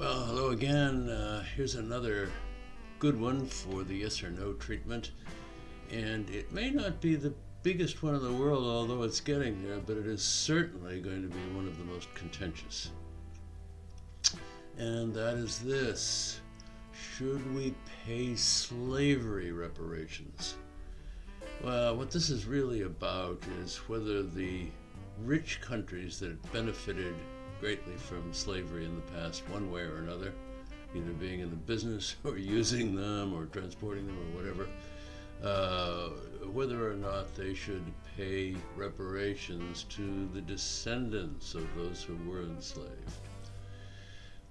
Well, hello again. Uh, here's another good one for the yes or no treatment. And it may not be the biggest one in the world, although it's getting there, but it is certainly going to be one of the most contentious. And that is this Should we pay slavery reparations? Well, what this is really about is whether the rich countries that benefited greatly from slavery in the past, one way or another, either being in the business or using them or transporting them or whatever, uh, whether or not they should pay reparations to the descendants of those who were enslaved.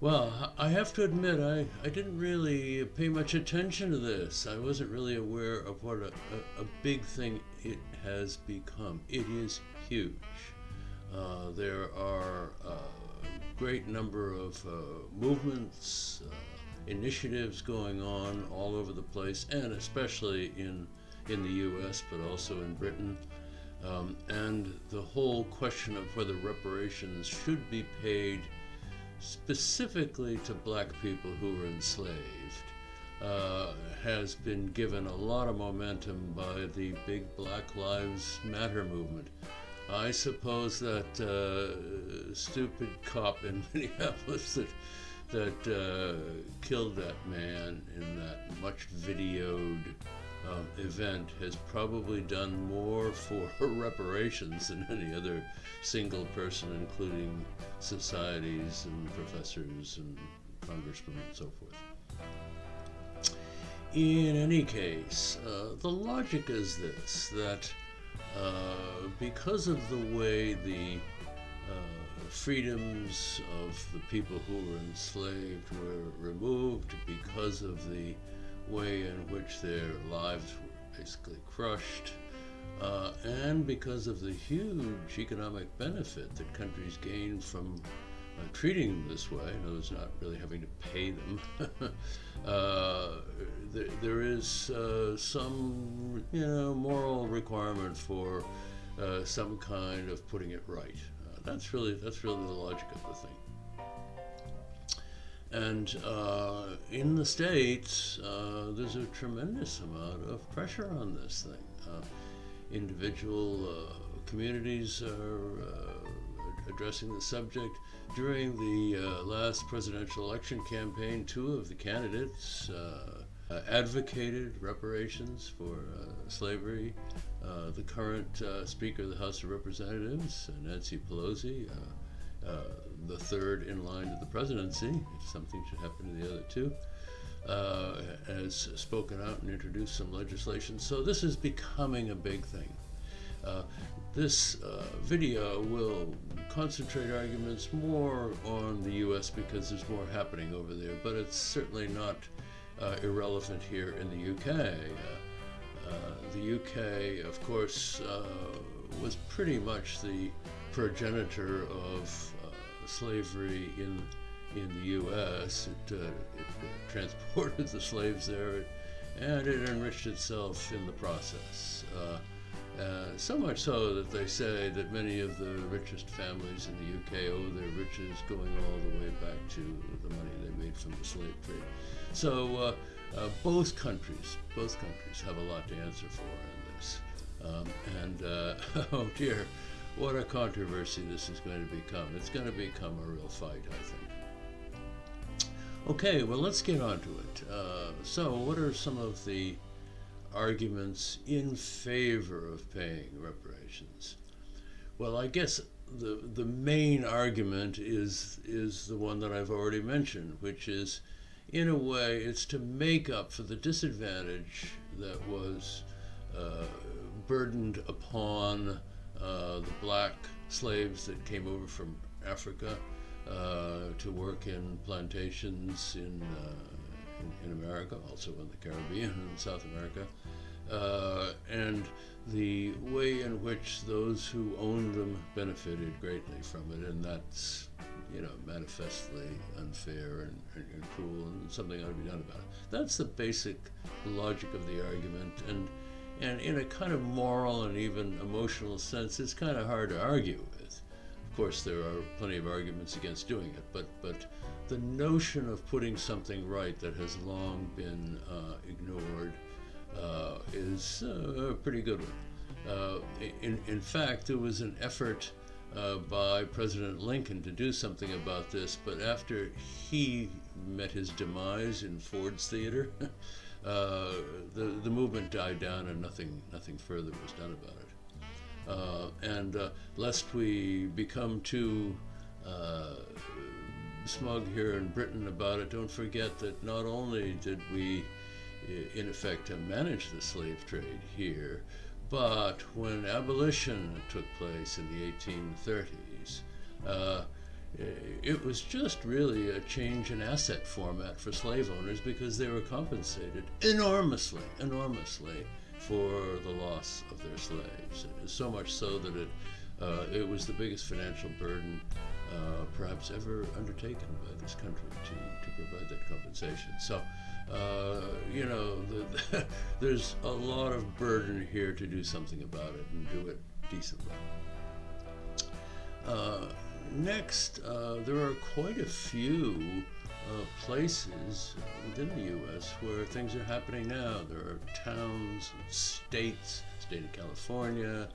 Well, I have to admit, I, I didn't really pay much attention to this. I wasn't really aware of what a, a, a big thing it has become. It is huge. Uh, there are a great number of uh, movements, uh, initiatives going on all over the place, and especially in, in the US, but also in Britain. Um, and the whole question of whether reparations should be paid specifically to black people who were enslaved uh, has been given a lot of momentum by the big Black Lives Matter movement. I suppose that uh, stupid cop in Minneapolis that that uh, killed that man in that much videoed um, event has probably done more for reparations than any other single person, including societies and professors and congressmen and so forth. In any case, uh, the logic is this that uh, because of the way the uh, freedoms of the people who were enslaved were removed, because of the way in which their lives were basically crushed, uh, and because of the huge economic benefit that countries gain from uh, treating them this way, in other words, not really having to pay them, uh, there, is uh, some, you know, moral requirement for uh, some kind of putting it right. Uh, that's really that's really the logic of the thing. And uh, in the States, uh, there's a tremendous amount of pressure on this thing. Uh, individual uh, communities are addressing the subject. During the uh, last presidential election campaign, two of the candidates advocated reparations for slavery. the current Speaker of the House of Representatives, Nancy Pelosi, uh, the third in line to the presidency, if something should happen to the other two, uh, has spoken out and introduced some legislation. So this is becoming a big thing. Uh, this uh, video will concentrate arguments more on the US because there's more happening over there, but it's certainly not uh, irrelevant here in the UK. Uh, the UK, of course, was pretty much the progenitor of uh, slavery in in the U.S. It, uh, it, transported the slaves there, and it enriched itself in the process. Uh, uh, so much so that they say that many of the richest families in the UK owe their riches going all the way back to the money they made from the slave trade. So uh, uh, both countries, both countries have a lot to answer for in this. Um, and oh dear, what a controversy this is going to become. It's going to become a real fight, I think. Okay, well, let's get on to it. Uh, so, what are some of the arguments in favor of paying reparations? Well, I guess the the main argument is is the one that I've already mentioned, which is, in a way, it's to make up for the disadvantage that was uh, burdened upon uh, the black slaves that came over from Africa uh, to work in plantations in, uh, America, also in the Caribbean and South America, uh, and the way in which those who owned them benefited greatly from it, and that's you know, manifestly unfair and, and, and, cruel, and something ought to be done about it. That's the basic logic of the argument, and and in a kind of moral and even emotional sense, it's kind of hard to argue with. Of course, there are plenty of arguments against doing it, but, but the notion of putting something right that has long been uh, ignored uh, is uh, a pretty good one. Uh, in, in fact, there was an effort uh, by President Lincoln to do something about this, but after he met his demise in Ford's Theater, the, the movement died down and nothing, nothing further was done about it. Uh, and uh, lest we become too uh, smug here in Britain about it, don't forget that not only did we, in effect, manage the slave trade here, but when abolition took place in the 1830s, uh, it was just really a change in asset format for slave owners because they were compensated enormously, enormously for the loss of their slaves. So much so that it, uh, it was the biggest financial burden uh, perhaps ever undertaken by this country to, to provide that compensation. So, uh, you know, the, there's a lot of burden here to do something about it and do it decently. Uh, next, uh, there are quite a few uh, places within the U.S. where things are happening now. There are towns, states, state of California,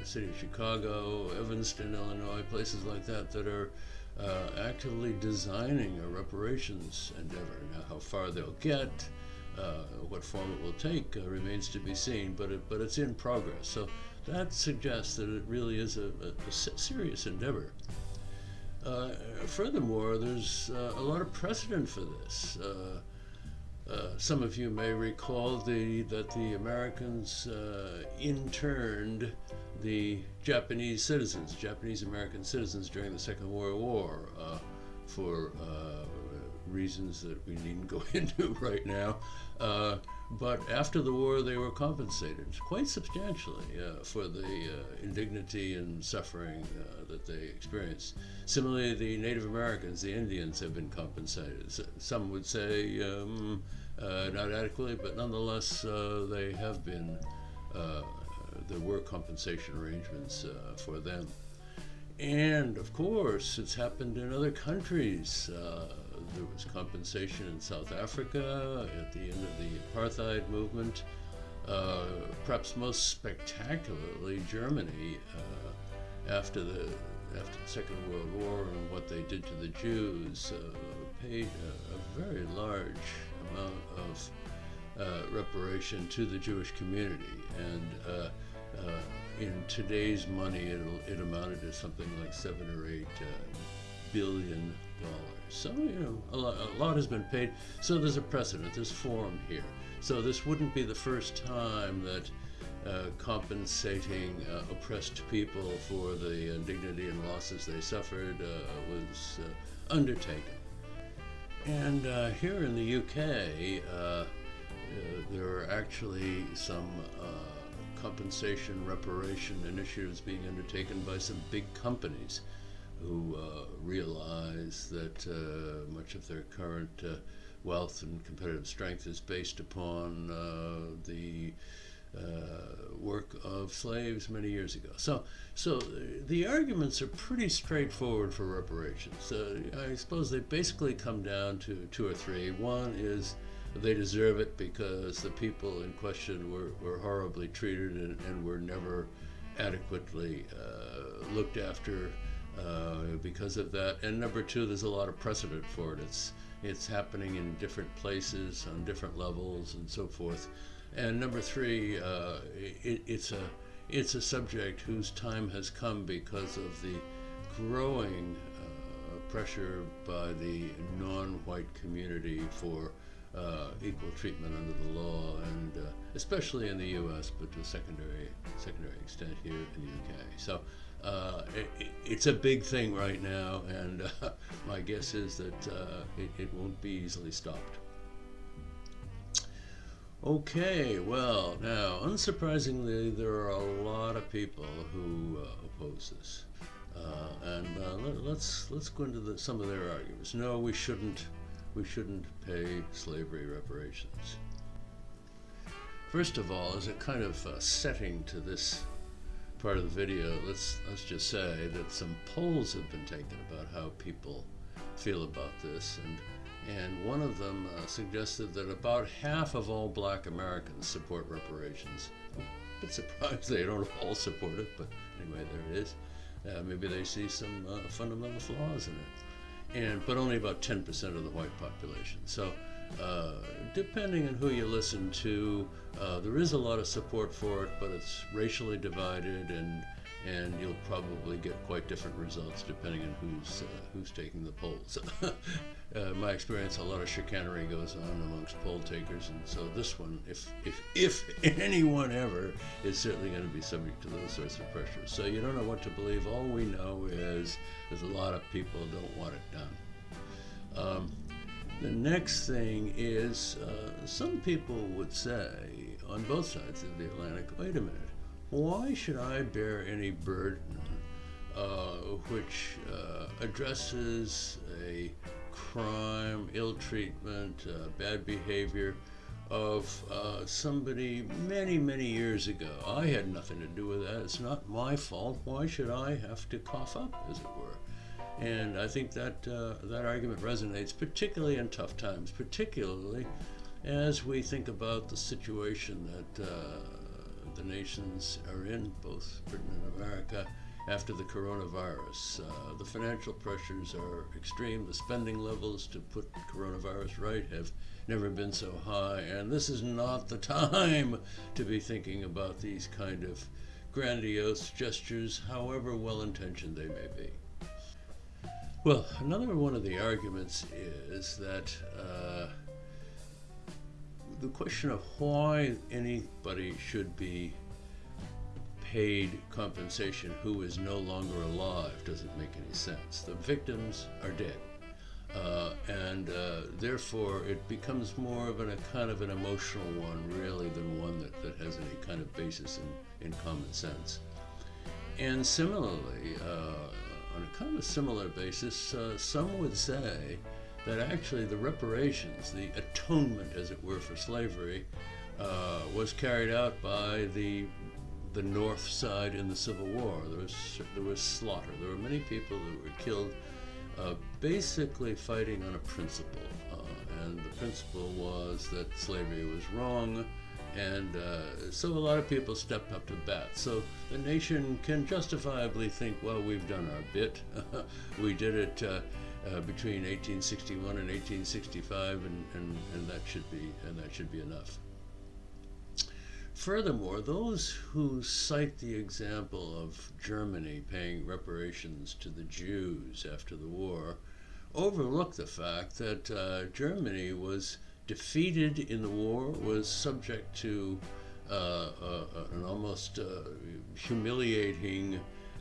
uh, city of Chicago, Evanston, Illinois, places like that that are uh, actively designing a reparations endeavor. Now, how far they'll get, uh, what form it will take, uh, remains to be seen, but it, but it's in progress. So that suggests that it really is a, a, a serious endeavor. Uh, furthermore, there's uh, a lot of precedent for this. Uh, uh some of you may recall the, that the Americans uh, interned the Japanese citizens, Japanese American citizens during the Second World War uh, for reasons that we needn't go into right now. Uh, but after the war, they were compensated quite substantially uh, for the uh, indignity and suffering uh, that they experienced. Similarly, the Native Americans, the Indians, have been compensated. Some would say um, uh, not adequately, but nonetheless, uh, they have been. there were compensation arrangements for them. And of course, it's happened in other countries. Uh, there was compensation in South Africa at the end of the apartheid movement. Uh, perhaps most spectacularly, Germany uh, after the after the Second World War and what they did to the Jews uh, paid a, a, very large amount of uh, reparation to the Jewish community, and uh, uh, in today's money, it it amounted to something like seven or eight billion dollars. So, you know, a lot, a lot has been paid. So there's a precedent, there's form here. So this wouldn't be the first time that uh, compensating uh, oppressed people for the indignity and losses they suffered uh, was undertaken. And uh, here in the UK, uh, there are actually some compensation reparation initiatives being undertaken by some big companies who uh, realize that uh, much of their current uh, wealth and competitive strength is based upon uh, the uh, work of slaves many years ago. So, so the arguments are pretty straightforward for reparations. I suppose they basically come down to two or three. One is they deserve it because the people in question were, were horribly treated and, and were never adequately uh, looked after uh, because of that. And number two, there's a lot of precedent for it. It's it's happening in different places on different levels and so forth. And number three, uh, it, it's a it's a subject whose time has come because of the growing uh, pressure by the non-white community for uh, equal treatment under the law, and uh, especially in the U.S., but to a secondary secondary extent here in the U.K. So uh, it, it's a big thing right now, and my guess is that uh, it, it, won't be easily stopped. Okay, well, now, unsurprisingly, there are a lot of people who uh, oppose this. Uh, and uh, let, us let's go into the, some of their arguments. No, we shouldn't we shouldn't pay slavery reparations. First of all, as a kind of setting to this part of the video, let's let's just say that some polls have been taken about how people feel about this, and and one of them uh, suggested that about half of all Black Americans support reparations. I'm a bit surprised they don't all support it, but anyway, there it is. Uh, maybe they see some uh, fundamental flaws in it, and but only about 10% of the white population. So. Uh, depending on who you listen to, uh, there is a lot of support for it, but it's racially divided, and and you'll probably get quite different results depending on who's uh, who's taking the polls. uh, my experience, a lot of chicanery goes on amongst poll takers, and so this one, if if if anyone ever, is certainly going to be subject to those sorts of pressures. So you don't know what to believe. All we know is there's a lot of people don't want it done. Um, the next thing is uh, some people would say on both sides of the Atlantic, wait a minute, why should I bear any burden uh, which uh, addresses a crime, ill treatment, uh, bad behavior of uh, somebody many, many years ago? I had nothing to do with that. It's not my fault. Why should I have to cough up, as it were? And I think that uh, that argument resonates, particularly in tough times, particularly as we think about the situation that uh, the nations are in, both Britain and America, after the coronavirus. Uh, the financial pressures are extreme. The spending levels to put coronavirus right have never been so high, and this is not the time to be thinking about these kind of grandiose gestures, however well intentioned they may be. Well, another one of the arguments is that uh, the question of why anybody should be paid compensation who is no longer alive doesn't make any sense. The victims are dead. Uh, and uh, therefore, it becomes more of an, a kind of an emotional one, really, than one that, that has any kind of basis in, in common sense. And similarly, uh, on a kind of a similar basis, uh, some would say that actually the reparations, the atonement, as it were, for slavery, uh, was carried out by the the North side in the Civil War. There was there was slaughter. There were many people that were killed, uh, basically fighting on a principle, uh, and the principle was that slavery was wrong and uh, so a lot of people stepped up to bat. So the nation can justifiably think, well, we've done our bit. we did it uh, uh, between 1861 and 1865, and, and, and that should be and that should be enough. Furthermore, those who cite the example of Germany paying reparations to the Jews after the war overlook the fact that uh, Germany was defeated in the war, was subject to uh, uh, an almost uh, humiliating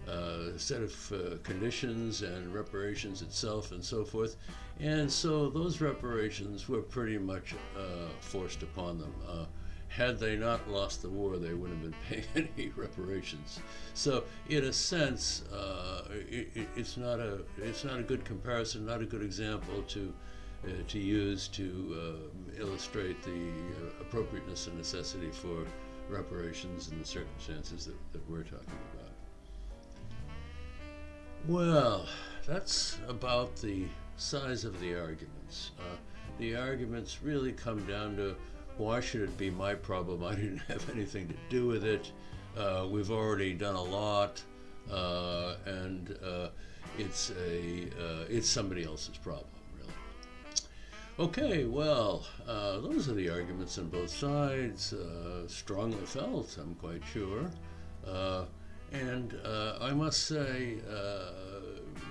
uh, set of uh, conditions and reparations itself and so forth. And so those reparations were pretty much forced upon them had they not lost the war, they wouldn't have been paying any reparations. So, in a sense, uh, it, it's not a it's not a good comparison, not a good example to uh, to use to uh, illustrate the uh, appropriateness and necessity for reparations in the circumstances that, that we're talking about. Well, that's about the size of the arguments. Uh, the arguments really come down to why should it be my problem? I didn't have anything to do with it. Uh, we've already done a lot, uh, and it's a it's somebody else's problem. Really. Okay, well, uh, those are the arguments on both sides, uh, strongly felt, I'm quite sure. Uh, and uh, I must say, uh,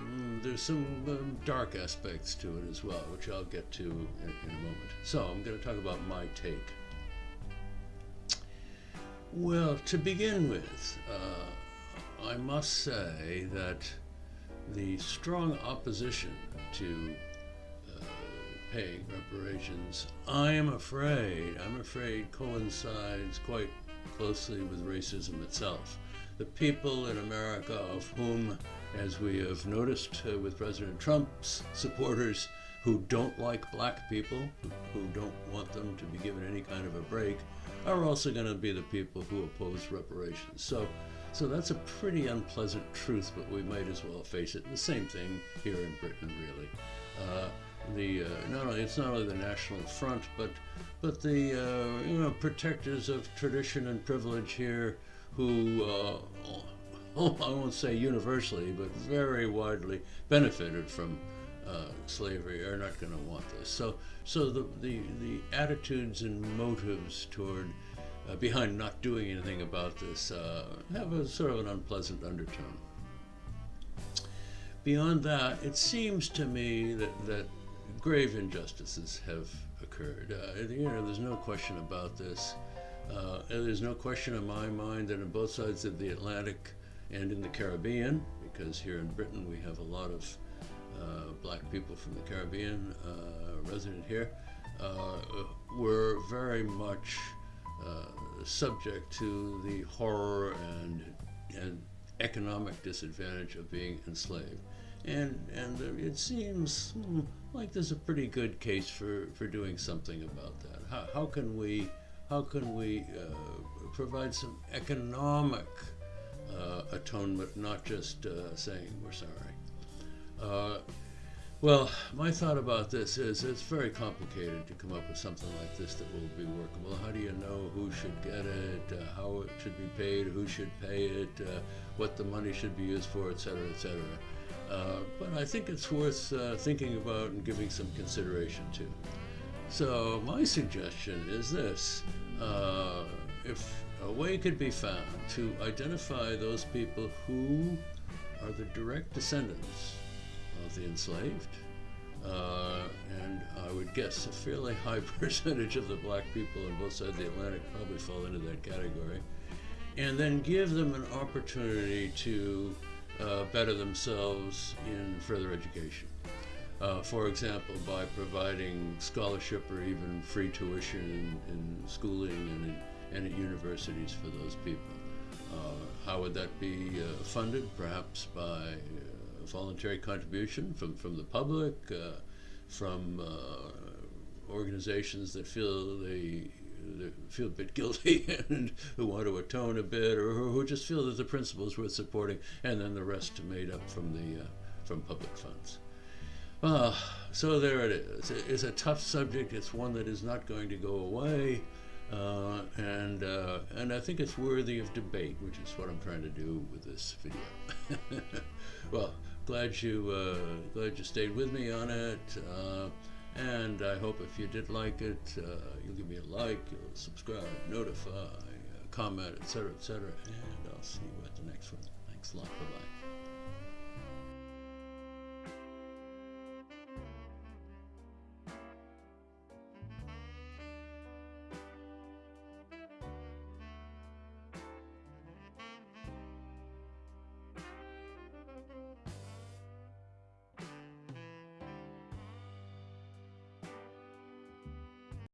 mm, there's some um, dark aspects to it as well, which I'll get to in, in a moment. So, I'm going to talk about my take. Well, to begin with, uh, I must say that the strong opposition to paying reparations, I am afraid, I'm afraid coincides quite closely with racism itself. The people in America of whom, as we have noticed uh, with President Trump's supporters, who don't like black people, who, don't want them to be given any kind of a break, are also going to be the people who oppose reparations. So so that's a pretty unpleasant truth, but we might as well face it. The same thing here in Britain, really. Uh, the uh, not only it's not only the National Front, but but the uh, you know protectors of tradition and privilege here, who uh, I won't say universally, but very widely benefited from uh, slavery, are not going to want this. So so the, the the attitudes and motives toward uh, behind not doing anything about this uh, have a sort of an unpleasant undertone. Beyond that, it seems to me that, that grave injustices have occurred. Uh, you know, there's no question about this. Uh, there's no question in my mind that on both sides of the Atlantic and in the Caribbean, because here in Britain we have a lot of uh, black people from the Caribbean uh, resident here, uh, were very much uh, subject to the horror and, and economic disadvantage of being enslaved. And, and it seems like there's a pretty good case for, for doing something about that. How, how can we, how can we uh, provide some economic uh, atonement, not just uh, saying we're sorry? Well, my thought about this is it's very complicated to come up with something like this that will be workable. How do you know who should get it, uh, how it should be paid, who should pay it, uh, what the money should be used for, et cetera, et cetera. Uh, but I think it's worth thinking about and giving some consideration to. So my suggestion is this. Uh, if a way could be found to identify those people who are the direct descendants of the enslaved. Uh, and I would guess a fairly high percentage of the black people on both sides of the Atlantic probably fall into that category. And then give them an opportunity to uh, better themselves in further education. Uh, for example, by providing scholarship or even free tuition in, in schooling and, in, and at universities for those people. Uh, how would that be uh, funded? Perhaps by voluntary contribution from, from the public, uh, from uh, organizations that feel they, they, feel a bit guilty and who want to atone a bit, or who just feel that the principle is worth supporting, and then the rest made up from the uh, from public funds. Uh, so there it is. It's a tough subject. It's one that is not going to go away. Uh, and uh, and I think it's worthy of debate, which is what I'm trying to do with this video. well, glad you uh, glad you stayed with me on it, uh, and I hope if you did like it, uh, you'll give me a like, you'll subscribe, notify, uh, comment, etc., etc., and I'll see you at the next one. Thanks a lot. Bye bye.